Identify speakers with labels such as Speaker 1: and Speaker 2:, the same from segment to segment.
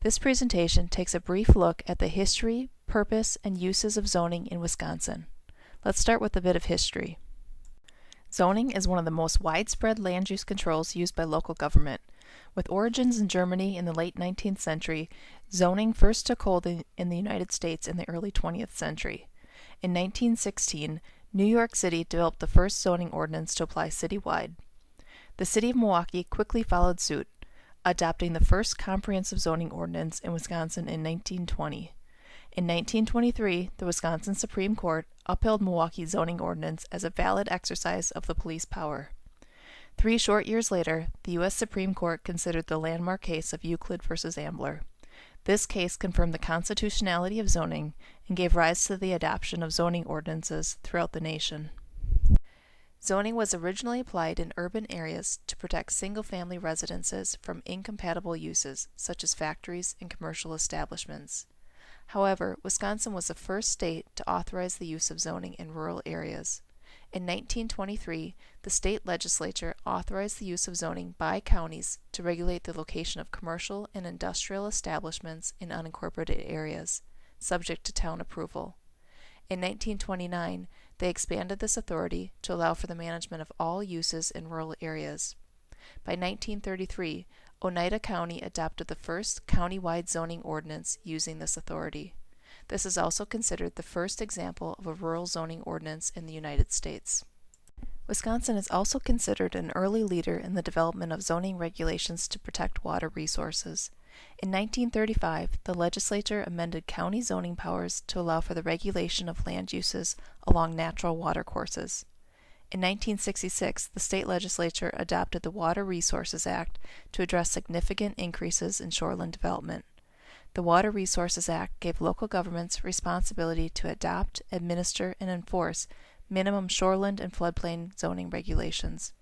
Speaker 1: This presentation takes a brief look at the history, purpose, and uses of zoning in Wisconsin. Let's start with a bit of history. Zoning is one of the most widespread land use controls used by local government. With origins in Germany in the late 19th century, zoning first took hold in the United States in the early 20th century. In 1916, New York City developed the first zoning ordinance to apply citywide. The city of Milwaukee quickly followed suit, adopting the first comprehensive zoning ordinance in Wisconsin in 1920. In 1923, the Wisconsin Supreme Court upheld Milwaukee's zoning ordinance as a valid exercise of the police power. Three short years later, the U.S. Supreme Court considered the landmark case of Euclid v. Ambler. This case confirmed the constitutionality of zoning and gave rise to the adoption of zoning ordinances throughout the nation. Zoning was originally applied in urban areas to protect single family residences from incompatible uses, such as factories and commercial establishments. However, Wisconsin was the first state to authorize the use of zoning in rural areas. In 1923, the state legislature authorized the use of zoning by counties to regulate the location of commercial and industrial establishments in unincorporated areas, subject to town approval. In 1929, they expanded this authority to allow for the management of all uses in rural areas. By 1933, Oneida County adopted the first county-wide zoning ordinance using this authority. This is also considered the first example of a rural zoning ordinance in the United States. Wisconsin is also considered an early leader in the development of zoning regulations to protect water resources. In 1935, the legislature amended county zoning powers to allow for the regulation of land uses along natural watercourses. In 1966, the state legislature adopted the Water Resources Act to address significant increases in shoreline development. The Water Resources Act gave local governments responsibility to adopt, administer, and enforce minimum shoreland and floodplain zoning regulations.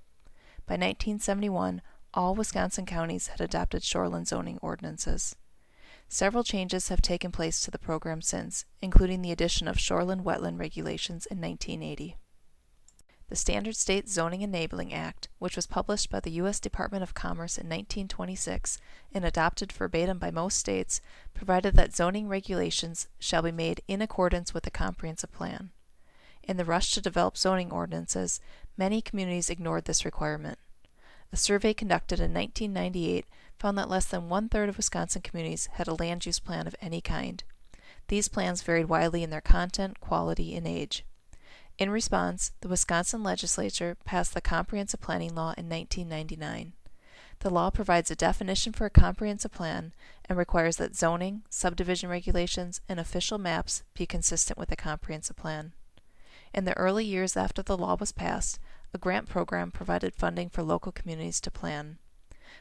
Speaker 1: By 1971, all Wisconsin counties had adopted shoreland zoning ordinances. Several changes have taken place to the program since, including the addition of shoreland wetland regulations in 1980. The Standard State Zoning Enabling Act, which was published by the U.S. Department of Commerce in 1926 and adopted verbatim by most states, provided that zoning regulations shall be made in accordance with the comprehensive plan. In the rush to develop zoning ordinances, many communities ignored this requirement. A survey conducted in 1998 found that less than one third of Wisconsin communities had a land use plan of any kind. These plans varied widely in their content, quality, and age. In response, the Wisconsin legislature passed the Comprehensive Planning Law in 1999. The law provides a definition for a comprehensive plan and requires that zoning, subdivision regulations, and official maps be consistent with the comprehensive plan. In the early years after the law was passed, a grant program provided funding for local communities to plan.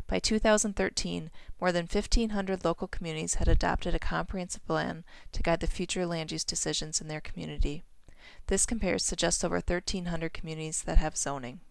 Speaker 1: By 2013, more than 1,500 local communities had adopted a comprehensive plan to guide the future land use decisions in their community. This compares to just over 1,300 communities that have zoning.